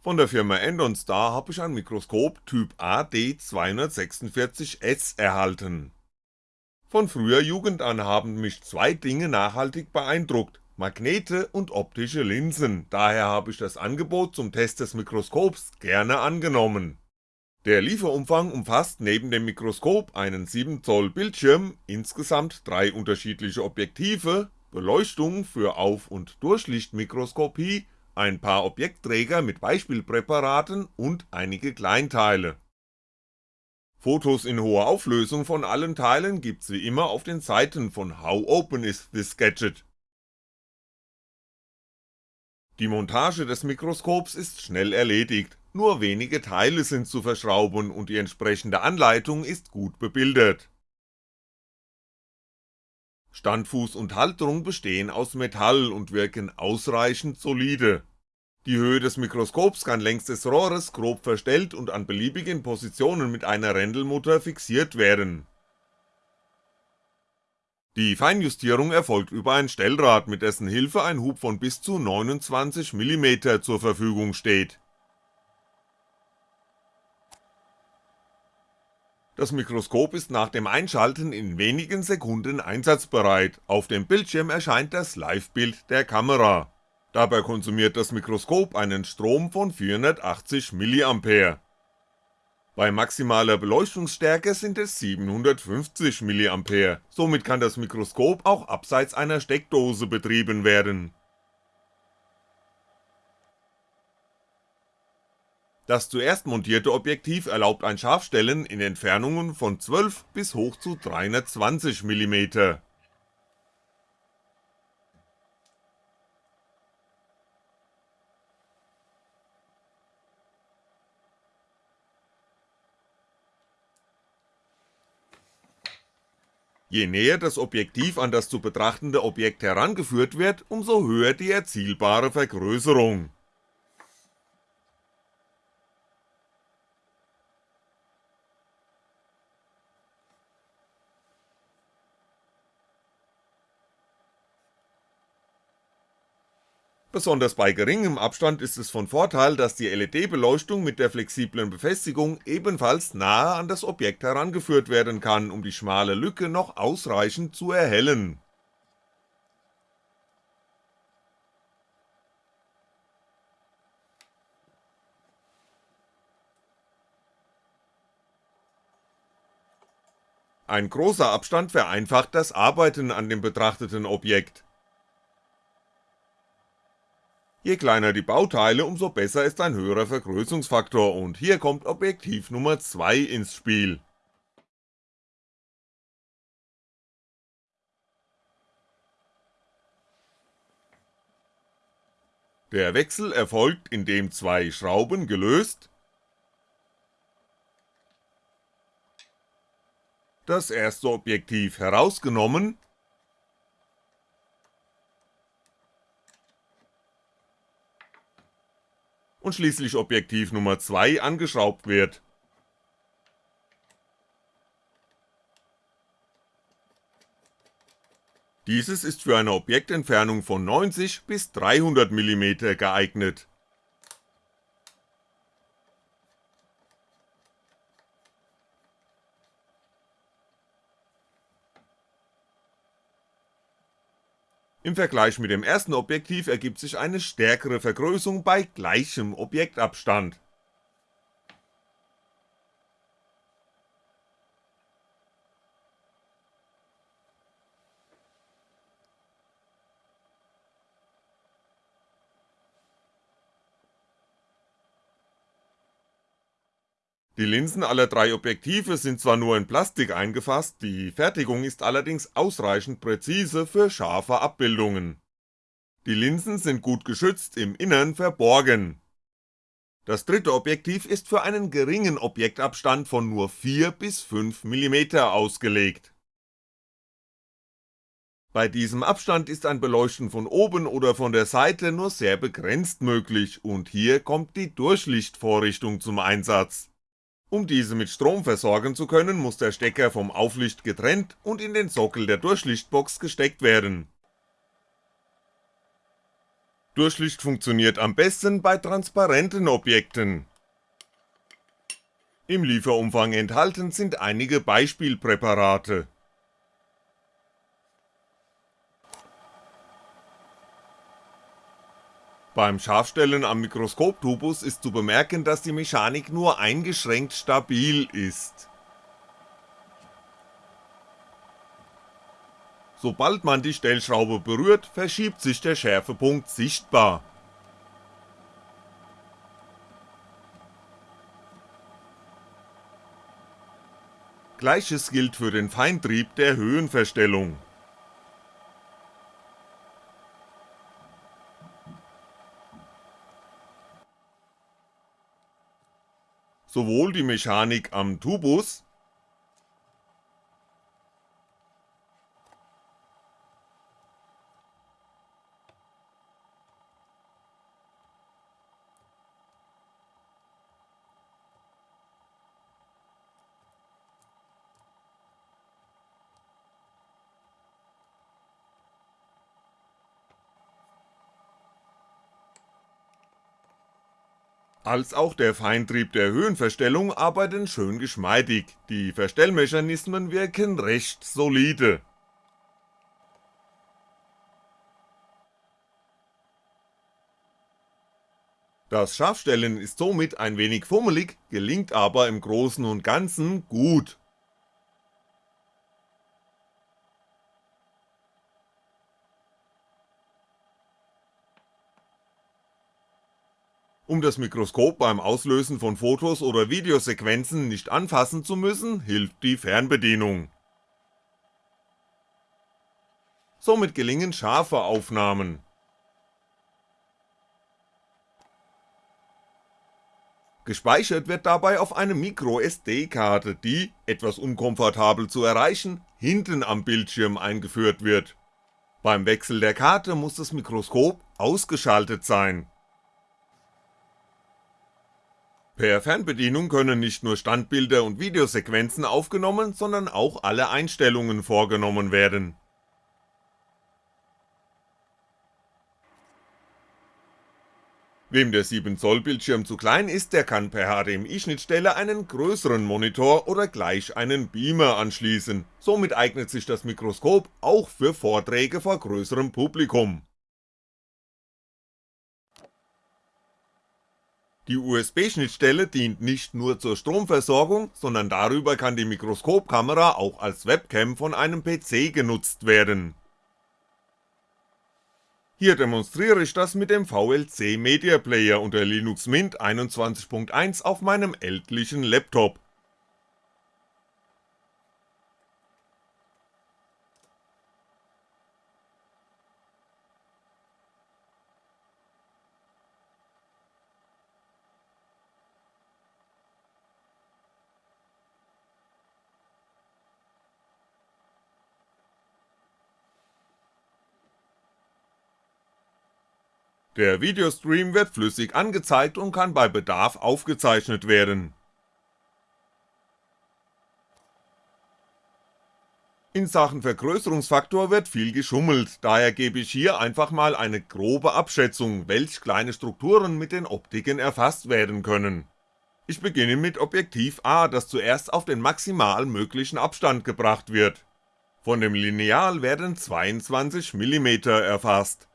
Von der Firma Endon Star habe ich ein Mikroskop Typ AD246S erhalten. Von früher Jugend an haben mich zwei Dinge nachhaltig beeindruckt, Magnete und optische Linsen, daher habe ich das Angebot zum Test des Mikroskops gerne angenommen. Der Lieferumfang umfasst neben dem Mikroskop einen 7zoll Bildschirm, insgesamt drei unterschiedliche Objektive, Beleuchtung für Auf- und Durchlichtmikroskopie ein paar Objektträger mit Beispielpräparaten und einige Kleinteile. Fotos in hoher Auflösung von allen Teilen gibt's wie immer auf den Seiten von How Open is this Gadget. Die Montage des Mikroskops ist schnell erledigt, nur wenige Teile sind zu verschrauben und die entsprechende Anleitung ist gut bebildert. Standfuß und Halterung bestehen aus Metall und wirken ausreichend solide. Die Höhe des Mikroskops kann längs des Rohres grob verstellt und an beliebigen Positionen mit einer Rändelmutter fixiert werden. Die Feinjustierung erfolgt über ein Stellrad, mit dessen Hilfe ein Hub von bis zu 29mm zur Verfügung steht Das Mikroskop ist nach dem Einschalten in wenigen Sekunden einsatzbereit, auf dem Bildschirm erscheint das Live-Bild der Kamera. Dabei konsumiert das Mikroskop einen Strom von 480mA. Bei maximaler Beleuchtungsstärke sind es 750mA, somit kann das Mikroskop auch abseits einer Steckdose betrieben werden Das zuerst montierte Objektiv erlaubt ein Scharfstellen in Entfernungen von 12 bis hoch zu 320mm. Je näher das Objektiv an das zu betrachtende Objekt herangeführt wird, umso höher die erzielbare Vergrößerung Besonders bei geringem Abstand ist es von Vorteil, dass die LED-Beleuchtung mit der flexiblen Befestigung ebenfalls nahe an das Objekt herangeführt werden kann, um die schmale Lücke noch ausreichend zu erhellen. Ein großer Abstand vereinfacht das Arbeiten an dem betrachteten Objekt Je kleiner die Bauteile, umso besser ist ein höherer Vergrößerungsfaktor und hier kommt Objektiv Nummer 2 ins Spiel. Der Wechsel erfolgt, indem zwei Schrauben gelöst das erste Objektiv herausgenommen und schließlich Objektiv Nummer 2 angeschraubt wird. Dieses ist für eine Objektentfernung von 90 bis 300mm geeignet Im Vergleich mit dem ersten Objektiv ergibt sich eine stärkere Vergrößerung bei gleichem Objektabstand Die Linsen aller drei Objektive sind zwar nur in Plastik eingefasst, die Fertigung ist allerdings ausreichend präzise für scharfe Abbildungen. Die Linsen sind gut geschützt im Innern verborgen. Das dritte Objektiv ist für einen geringen Objektabstand von nur 4 bis 5mm ausgelegt. Bei diesem Abstand ist ein Beleuchten von oben oder von der Seite nur sehr begrenzt möglich und hier kommt die Durchlichtvorrichtung zum Einsatz um diese mit Strom versorgen zu können, muss der Stecker vom Auflicht getrennt und in den Sockel der Durchlichtbox gesteckt werden. Durchlicht funktioniert am besten bei transparenten Objekten. Im Lieferumfang enthalten sind einige Beispielpräparate. Beim Scharfstellen am Mikroskoptubus ist zu bemerken, dass die Mechanik nur eingeschränkt stabil ist. Sobald man die Stellschraube berührt, verschiebt sich der Schärfepunkt sichtbar. Gleiches gilt für den Feintrieb der Höhenverstellung. Sowohl die Mechanik am Tubus als auch der Feintrieb der Höhenverstellung arbeiten schön geschmeidig, die Verstellmechanismen wirken recht solide. Das Scharfstellen ist somit ein wenig fummelig, gelingt aber im Großen und Ganzen gut Um das Mikroskop beim Auslösen von Fotos oder Videosequenzen nicht anfassen zu müssen, hilft die Fernbedienung. Somit gelingen scharfe Aufnahmen. Gespeichert wird dabei auf eine MicroSD-Karte, die, etwas unkomfortabel zu erreichen, hinten am Bildschirm eingeführt wird. Beim Wechsel der Karte muss das Mikroskop ausgeschaltet sein Per Fernbedienung können nicht nur Standbilder und Videosequenzen aufgenommen, sondern auch alle Einstellungen vorgenommen werden. Wem der 7 Zoll Bildschirm zu klein ist, der kann per HDMI-Schnittstelle einen größeren Monitor oder gleich einen Beamer anschließen, somit eignet sich das Mikroskop auch für Vorträge vor größerem Publikum Die USB-Schnittstelle dient nicht nur zur Stromversorgung, sondern darüber kann die Mikroskopkamera auch als Webcam von einem PC genutzt werden. Hier demonstriere ich das mit dem VLC Media Player unter Linux Mint 21.1 auf meinem ältlichen Laptop Der Videostream wird flüssig angezeigt und kann bei Bedarf aufgezeichnet werden. In Sachen Vergrößerungsfaktor wird viel geschummelt, daher gebe ich hier einfach mal eine grobe Abschätzung, welch kleine Strukturen mit den Optiken erfasst werden können. Ich beginne mit Objektiv A, das zuerst auf den maximal möglichen Abstand gebracht wird. Von dem Lineal werden 22mm erfasst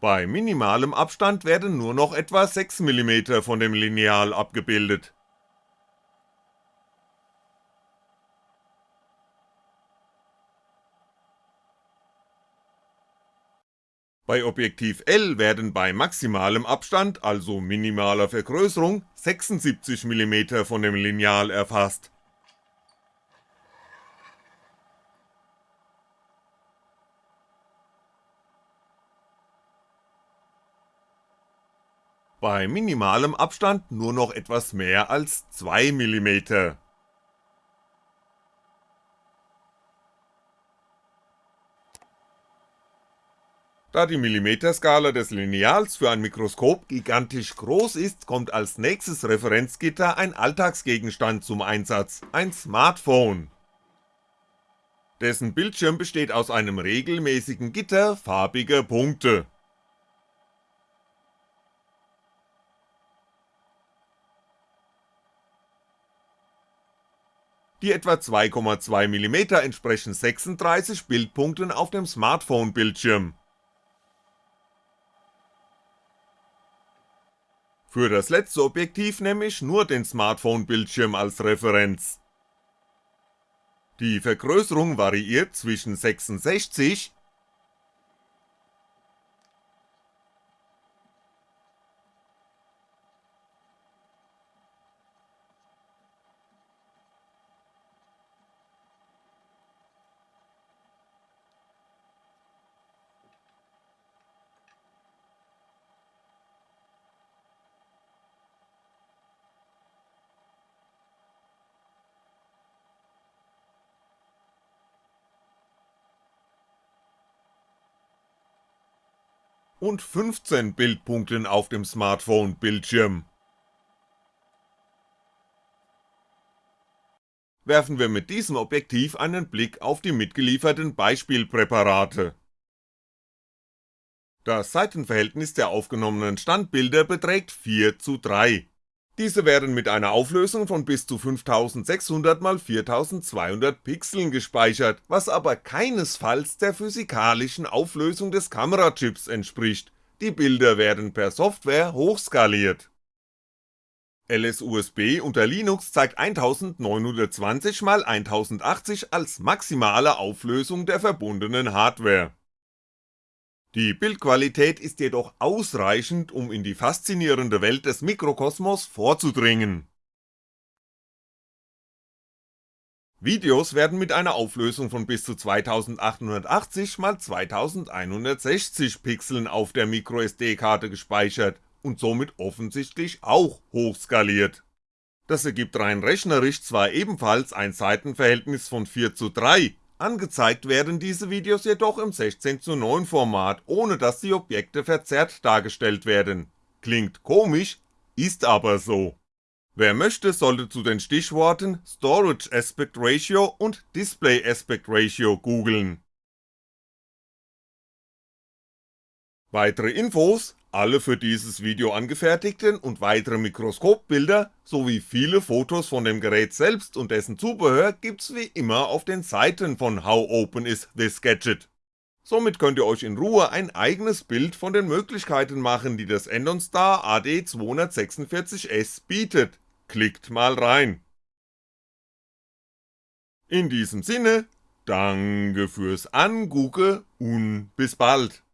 Bei minimalem Abstand werden nur noch etwa 6mm von dem Lineal abgebildet. Bei Objektiv L werden bei maximalem Abstand, also minimaler Vergrößerung, 76mm von dem Lineal erfasst bei minimalem Abstand nur noch etwas mehr als 2mm. Da die Millimeterskala des Lineals für ein Mikroskop gigantisch groß ist, kommt als nächstes Referenzgitter ein Alltagsgegenstand zum Einsatz, ein Smartphone. Dessen Bildschirm besteht aus einem regelmäßigen Gitter farbiger Punkte. Die etwa 2,2mm entsprechen 36 Bildpunkten auf dem Smartphone-Bildschirm. Für das letzte Objektiv nehme ich nur den Smartphone-Bildschirm als Referenz. Die Vergrößerung variiert zwischen 66 und 15 Bildpunkten auf dem Smartphone-Bildschirm. Werfen wir mit diesem Objektiv einen Blick auf die mitgelieferten Beispielpräparate. Das Seitenverhältnis der aufgenommenen Standbilder beträgt 4 zu 3. Diese werden mit einer Auflösung von bis zu 5600 x 4200 Pixeln gespeichert, was aber keinesfalls der physikalischen Auflösung des Kamerachips entspricht, die Bilder werden per Software hochskaliert. LSUSB unter Linux zeigt 1920 x 1080 als maximale Auflösung der verbundenen Hardware die Bildqualität ist jedoch ausreichend, um in die faszinierende Welt des Mikrokosmos vorzudringen. Videos werden mit einer Auflösung von bis zu 2880 x 2160 Pixeln auf der MicroSD-Karte gespeichert und somit offensichtlich auch hochskaliert. Das ergibt rein rechnerisch zwar ebenfalls ein Seitenverhältnis von 4 zu 3, Angezeigt werden diese Videos jedoch im 16 zu 9 Format, ohne dass die Objekte verzerrt dargestellt werden. Klingt komisch, ist aber so. Wer möchte, sollte zu den Stichworten Storage Aspect Ratio und Display Aspect Ratio googeln. Weitere Infos alle für dieses Video angefertigten und weitere Mikroskopbilder sowie viele Fotos von dem Gerät selbst und dessen Zubehör gibt's wie immer auf den Seiten von How Open Is This Gadget. Somit könnt ihr euch in Ruhe ein eigenes Bild von den Möglichkeiten machen, die das Endon Star AD246S bietet. Klickt mal rein. In diesem Sinne, danke fürs Angucke und bis bald.